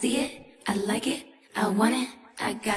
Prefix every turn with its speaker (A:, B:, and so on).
A: see it, I like it, I want it, I got it.